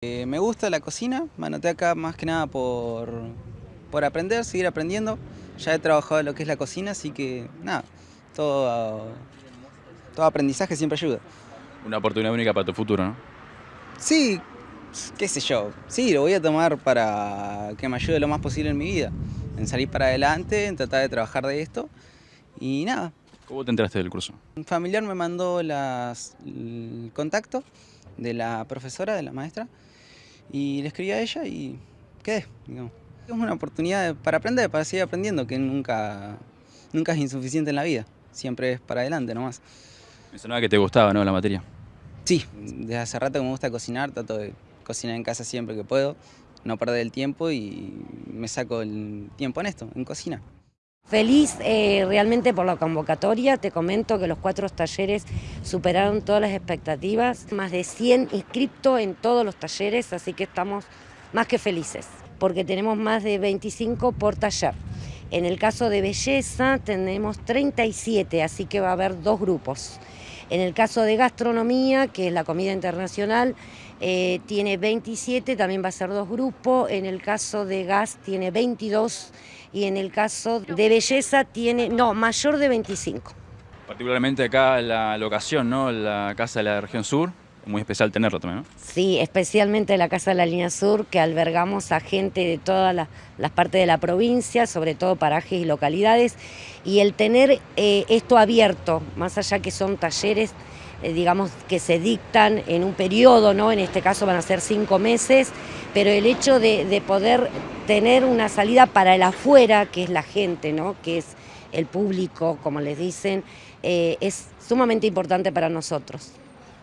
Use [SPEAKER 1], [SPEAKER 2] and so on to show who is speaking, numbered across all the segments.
[SPEAKER 1] Eh, me gusta la cocina, me anoté acá más que nada por, por aprender, seguir aprendiendo. Ya he trabajado en lo que es la cocina, así que nada, todo, todo aprendizaje siempre ayuda.
[SPEAKER 2] Una oportunidad única para tu futuro, ¿no?
[SPEAKER 1] Sí, qué sé yo, sí, lo voy a tomar para que me ayude lo más posible en mi vida, en salir para adelante, en tratar de trabajar de esto y nada.
[SPEAKER 2] ¿Cómo te enteraste del curso?
[SPEAKER 1] Un familiar me mandó las, el contacto de la profesora, de la maestra, y le escribí a ella y quedé, digamos. Es una oportunidad para aprender, para seguir aprendiendo, que nunca, nunca es insuficiente en la vida, siempre es para adelante nomás.
[SPEAKER 2] Me sonaba que te gustaba, ¿no, la materia?
[SPEAKER 1] Sí, desde hace rato que me gusta cocinar, trato de cocinar en casa siempre que puedo, no perder el tiempo y me saco el tiempo en esto, en cocina.
[SPEAKER 3] Feliz eh, realmente por la convocatoria, te comento que los cuatro talleres superaron todas las expectativas, más de 100 inscriptos en todos los talleres, así que estamos más que felices, porque tenemos más de 25 por taller. En el caso de belleza tenemos 37, así que va a haber dos grupos. En el caso de gastronomía, que es la comida internacional, eh, tiene 27, también va a ser dos grupos. En el caso de gas tiene 22 y en el caso de belleza tiene, no, mayor de 25.
[SPEAKER 2] Particularmente acá la locación, ¿no? La Casa de la Región Sur, muy especial tenerlo también, ¿no?
[SPEAKER 3] Sí, especialmente la Casa de la Línea Sur, que albergamos a gente de todas las, partes de la provincia, sobre todo parajes y localidades, y el tener eh, esto abierto, más allá que son talleres, eh, digamos, que se dictan en un periodo, ¿no? En este caso van a ser cinco meses, pero el hecho de, poder tener una salida para el afuera, que es la gente, ¿no? Que es el público, como les dicen, eh, es sumamente importante para nosotros.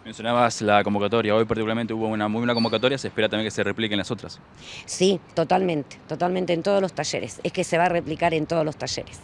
[SPEAKER 2] Mencionabas la convocatoria, hoy particularmente hubo una muy buena convocatoria, se espera también que se repliquen las otras.
[SPEAKER 3] Sí, totalmente, totalmente en todos los talleres, es que se va a replicar en todos los talleres.